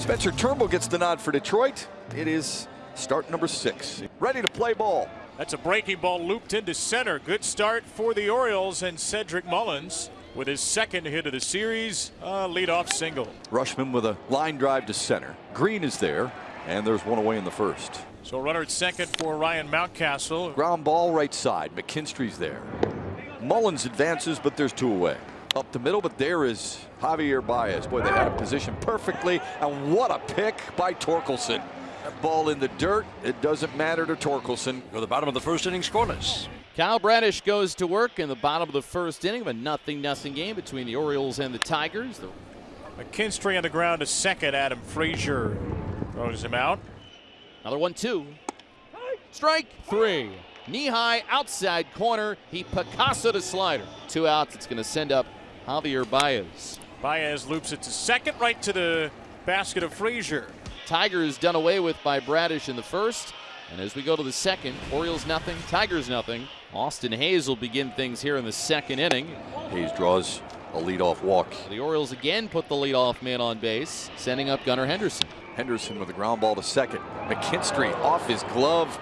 Spencer Turnbull gets the nod for Detroit. It is start number six. Ready to play ball. That's a breaking ball looped into center. Good start for the Orioles and Cedric Mullins with his second hit of the series, a leadoff single. Rutschman with a line drive to center. Greene is there, and there's one away in the first. So runner at second for Ryan Mountcastle. Ground ball right side. McKinstry's there. Mullins advances, but there's two away. Up the middle, but there is Javier Baez. Boy, they had a position perfectly, and what a pick by Torkelson. That ball in the dirt, it doesn't matter to Torkelson. Go to the bottom of the first inning scoreless. Kyle Bradish goes to work in the bottom of the first inning of a nothing nothing game between the Orioles and the Tigers. The McKinstry on the ground to second. Adam Frazier throws him out. Another one, two. Strike three. Knee high outside corner. He Picasso to slider. Two outs. It's going to send up Javier Baez. Baez loops it to second, right to the basket of Frazier. Tigers done away with by Bradish in the first. And as we go to the second, Orioles nothing, Tigers nothing. Austin Hays will begin things here in the second inning. Hays draws a leadoff walk. The Orioles again put the leadoff man on base, sending up Gunnar Henderson. Henderson with a ground ball to second. McKinstry off his glove,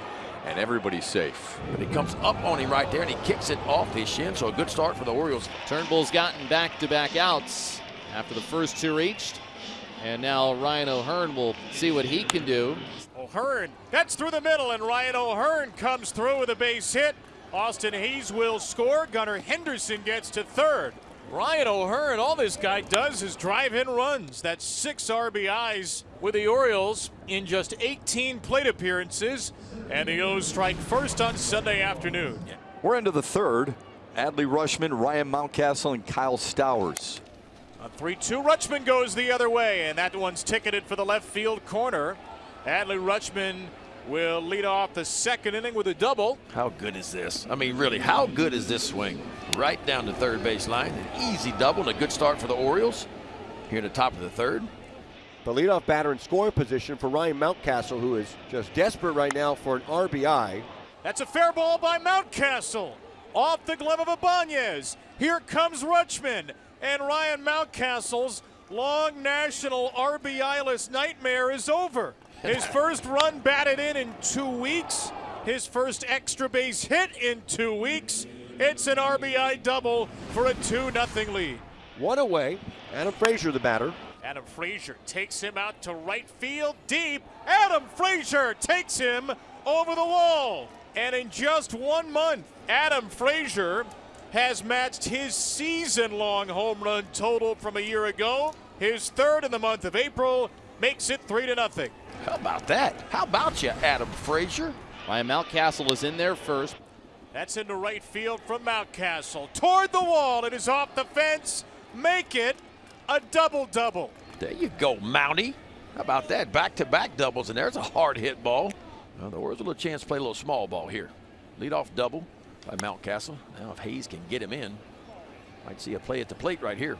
and everybody's safe. But he comes up on him right there and he kicks it off his shin. So a good start for the Orioles. Turnbull's gotten back to back outs after the first two reached. And now Ryan O'Hearn will see what he can do. O'Hearn, that's through the middle, and Ryan O'Hearn comes through with a base hit. Austin Hays will score. Gunnar Henderson gets to third. Ryan O'Hearn, all this guy does is drive in runs. That's six RBIs with the Orioles in just 18 plate appearances. And the O's strike first on Sunday afternoon. We're into the third. Adley Rutschman, Ryan Mountcastle, and Kyle Stowers. On 3 2, Rutschman goes the other way, and that one's ticketed for the left field corner. Adley Rutschman will lead off the second inning with a double. How good is this? I mean, really, how good is this swing? Right down the third base line. An easy double and a good start for the Orioles here at the top of the third. The leadoff batter in scoring position for Ryan Mountcastle, who is just desperate right now for an RBI. That's a fair ball by Mountcastle. Off the glove of Ibanez. Here comes Rutschman. And Ryan Mountcastle's long national RBI-less nightmare is over. His first run batted in in two weeks. His first extra base hit in two weeks. It's an RBI double for a 2 0 lead. One away. Adam Frazier, the batter. Adam Frazier takes him out to right field deep. Adam Frazier takes him over the wall. And in just one month, Adam Frazier has matched his season long home run total from a year ago. His third in the month of April makes it 3 to nothing. How about that? How about you, Adam Frazier? Ryan Mountcastle is in there first. That's into right field from Mountcastle. Toward the wall. It is off the fence. Make it a double double. There you go, Mountie. How about that? Back to back doubles, and there's a hard hit ball. Well, the Orioles will a chance to play a little small ball here. Lead off double by Mountcastle. Now, if Hays can get him in, might see a play at the plate right here.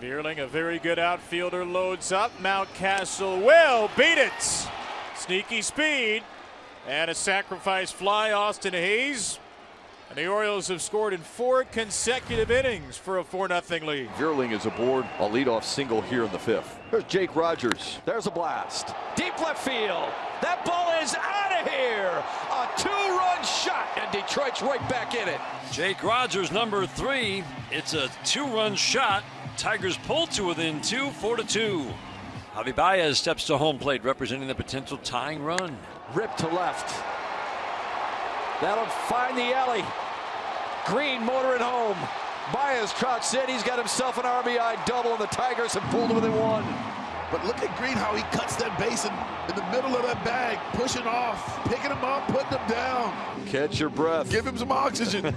Vierling, a very good outfielder, loads up. Mountcastle will beat it. Sneaky speed and a sacrifice fly. Austin Hays. And the Orioles have scored in four consecutive innings for a 4 0 lead. Vierling is aboard a leadoff single here in the fifth. There's Jake Rogers. There's a blast. Deep left field. That ball is out of here. A two-run shot, and Detroit's right back in it. Jake Rogers, number three. It's a two-run shot. Tigers pull to within two, four to two. Javi Baez steps to home plate, representing the potential tying run. Rip to left. That'll find the alley. Greene motoring home. Baez trots in. He's got himself an RBI double, and the Tigers have pulled within one. But look at Greene, how he cuts that base in, in the middle of that bag, pushing off, picking him up, putting him down. Catch your breath. Give him some oxygen.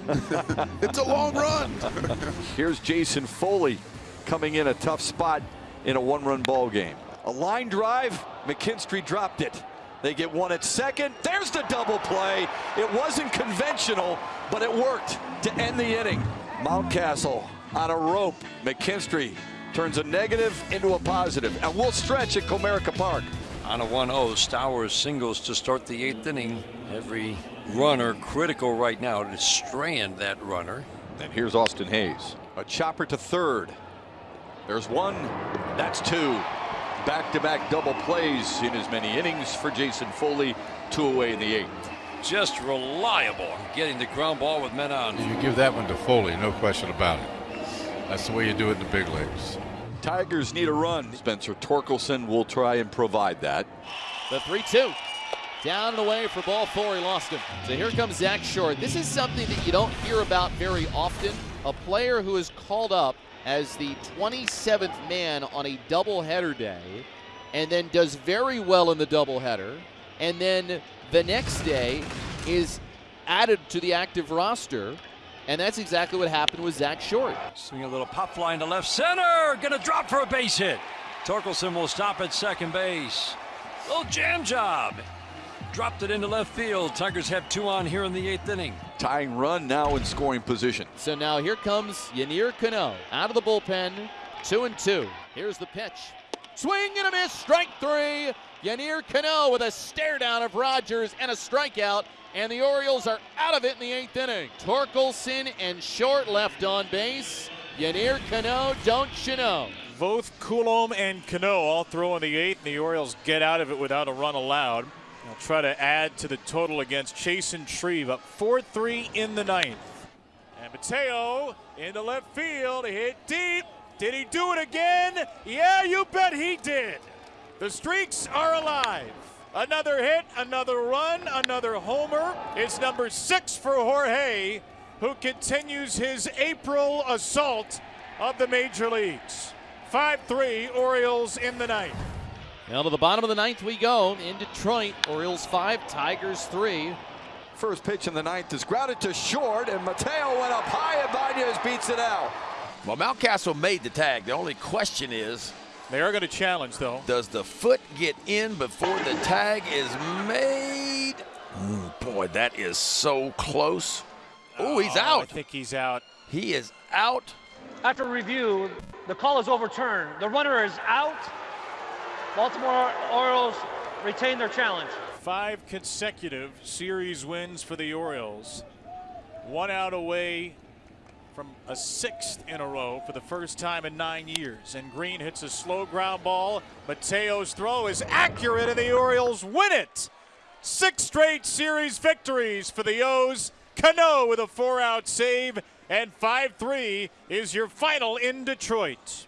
it's a long run. Here's Jason Foley coming in a tough spot in a one-run ball game. A line drive, McKinstry dropped it. They get one at second. There's the double play. It wasn't conventional, but it worked to end the inning. Mountcastle on a rope. McKinstry turns a negative into a positive, and we'll stretch at Comerica Park. On a 1 0, Stowers singles to start the eighth inning. Every runner critical right now to strand that runner. And here's Austin Hays. A chopper to third. There's one. That's two. Back-to-back double plays in as many innings for Jason Foley. Two away in the eighth. Just reliable getting the ground ball with men on. You give that one to Foley, no question about it. That's the way you do it in the big leagues. Tigers need a run. Spencer Torkelson will try and provide that. The 3 2. Down and away for ball four. He lost him. So here comes Zack Short. This is something that you don't hear about very often. A player who is called up as the 27th man on a doubleheader day and then does very well in the doubleheader. And then the next day is added to the active roster. And that's exactly what happened with Zack Short. Swing a little pop fly into left center. Gonna drop for a base hit. Torkelson will stop at second base. Little jam job. Dropped it into left field. Tigers have two on here in the eighth inning. Tying run now in scoring position. So now here comes Yennier Cano out of the bullpen. Two and two. Here's the pitch. Swing and a miss. Strike three. Yennier Cano with a stare down of Rogers and a strikeout. And the Orioles are out of it in the eighth inning. Torkelson and Short left on base. Yennier Cano, don't you know? Both Coulombe and Cano all throw in the eighth, and the Orioles get out of it without a run allowed. They'll try to add to the total against Chasen Shreve up 4 3 in the ninth. And Mateo into left field, hit deep. Did he do it again? Yeah, you bet he did. The streaks are alive. Another hit, another run, another homer. It's number six for Jorge, who continues his April assault of the major leagues. 5 3, Orioles in the ninth. Now to the bottom of the ninth we go in Detroit. Orioles five, Tigers three. First pitch in the ninth is grounded to short, and Mateo went up high, and Ibanez beats it out. Well, Mountcastle made the tag. The only question is, They are going to challenge, though. does the foot get in before the tag is made? Mm, boy, that is so close. Oh, he's I out. I think he's out. He is out. After review, the call is overturned. The runner is out. Baltimore Orioles retain their challenge. Five consecutive series wins for the Orioles. One out away from a sixth in a row for the first time in nine years. And Greene hits a slow ground ball. Mateo's throw is accurate, and the Orioles win it. Six straight series victories for the O's. Cano with a four out save, and 5 3 is your final in Detroit.